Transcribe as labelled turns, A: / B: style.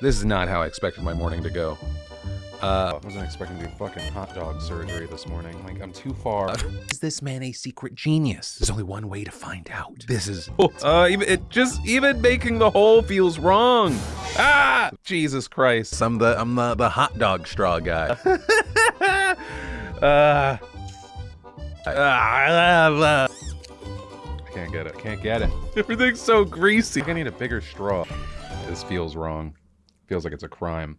A: This is not how I expected my morning to go. Uh, I wasn't expecting to do fucking hot dog surgery this morning. Like, I'm too far.
B: Is this man a secret genius? There's only one way to find out. This is
A: Uh, even, it just, even making the hole feels wrong. Ah! Jesus Christ.
B: I'm the I'm the, the hot dog straw guy.
A: Uh, I can't get it. Can't get it. Everything's so greasy. I need a bigger straw. This feels wrong. Feels like it's a crime.